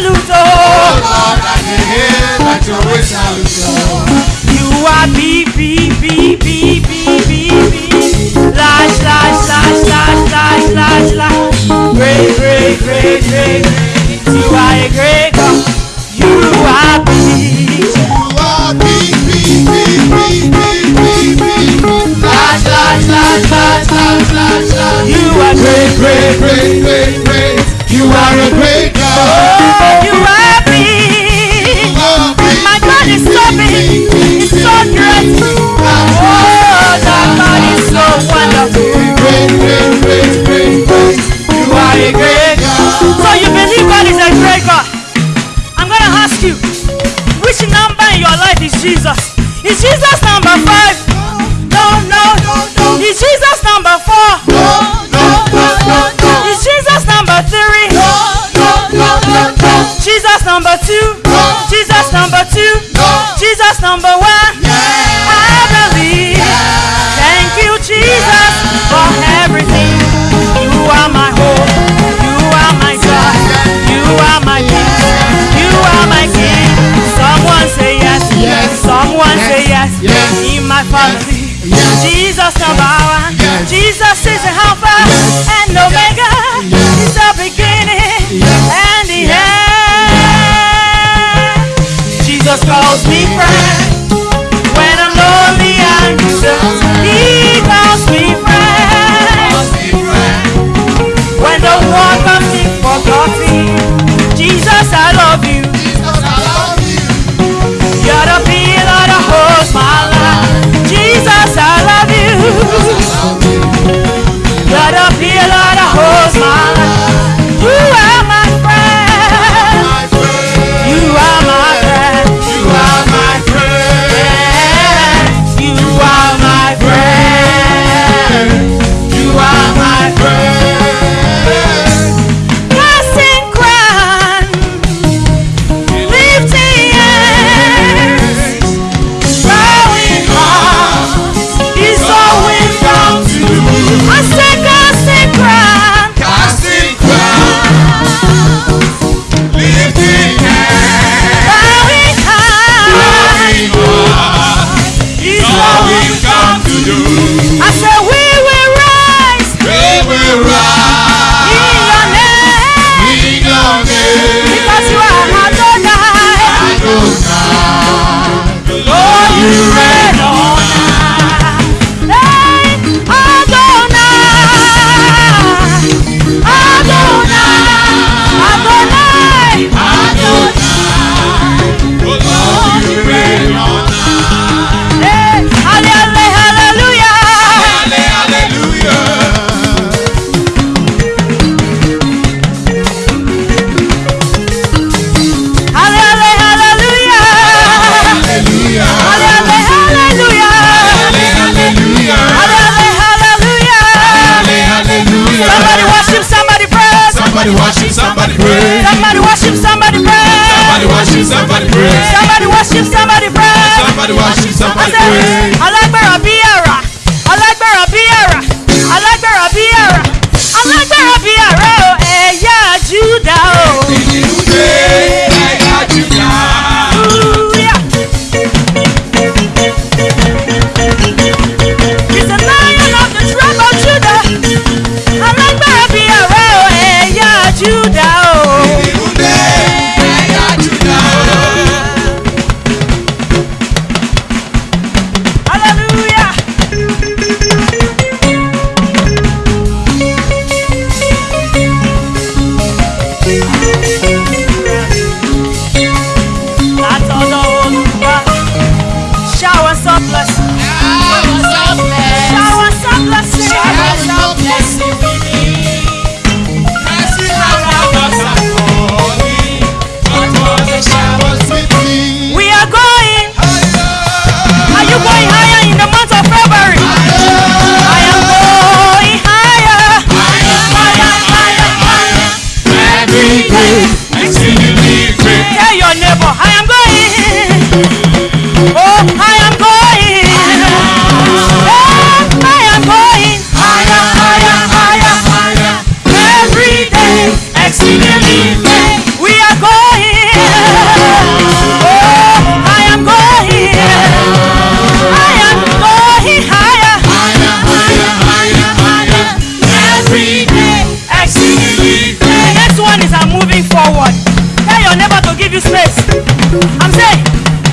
You are B, B, B, B, B, B, B. Slash, slash, slash, slash, slash, slash, slash. Great, great, great, great, great. You are a great God. You are B. You are Slash, slash, slash, slash, slash, slash, slash. You are great, great, great. ask you, which number in your life is Jesus? Is Jesus number five? No, no, no, no. Is Jesus number four? No, no, no, no, no. Is Jesus number three? No, no, no, no, no. Jesus number two? No. Jesus number two? Jesus of our, Jesus is the Alpha and Omega. He's the beginning and the end. Jesus calls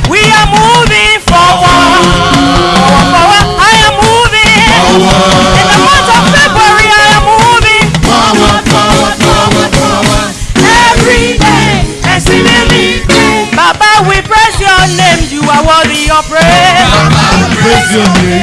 We are moving forward. Forward, forward. I am moving. In the month of February, I am moving. Forward, forward, forward, forward. Every day, we praise your name. You are worthy of praise. We praise your name.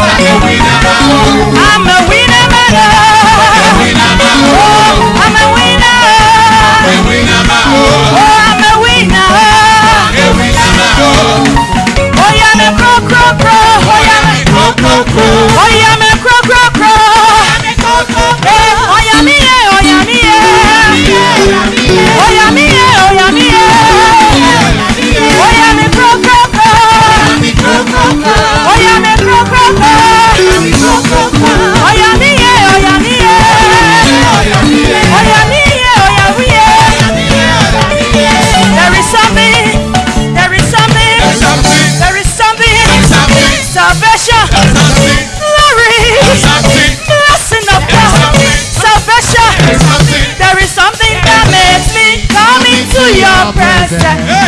Oh, yeah, me pro, pro, pro. Oh, yeah, me pro, pro, pro. salvation, glory, blessing of God, salvation. There is something that makes me come into your presence.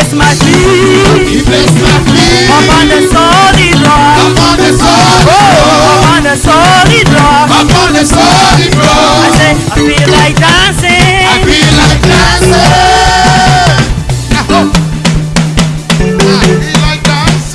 bless my feet. He bless my feet. Upon the soul.